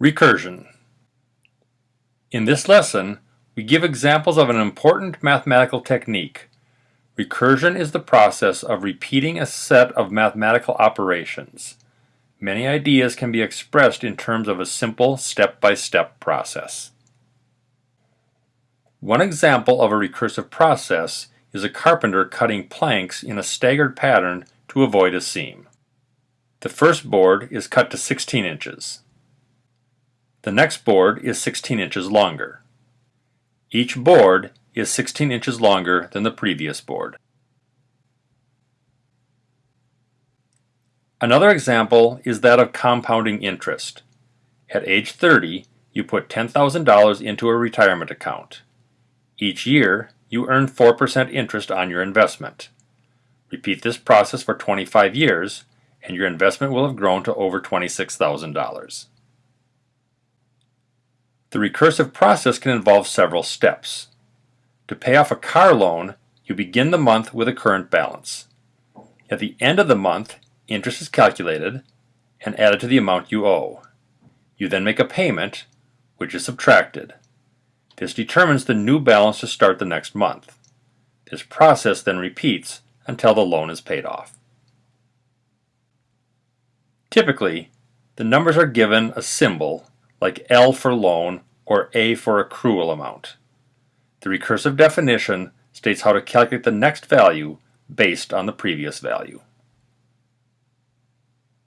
Recursion. In this lesson, we give examples of an important mathematical technique. Recursion is the process of repeating a set of mathematical operations. Many ideas can be expressed in terms of a simple step-by-step -step process. One example of a recursive process is a carpenter cutting planks in a staggered pattern to avoid a seam. The first board is cut to 16 inches. The next board is 16 inches longer. Each board is 16 inches longer than the previous board. Another example is that of compounding interest. At age 30, you put $10,000 into a retirement account. Each year, you earn 4% interest on your investment. Repeat this process for 25 years, and your investment will have grown to over $26,000. The recursive process can involve several steps. To pay off a car loan, you begin the month with a current balance. At the end of the month, interest is calculated and added to the amount you owe. You then make a payment, which is subtracted. This determines the new balance to start the next month. This process then repeats until the loan is paid off. Typically, the numbers are given a symbol like L for loan or A for accrual amount. The recursive definition states how to calculate the next value based on the previous value.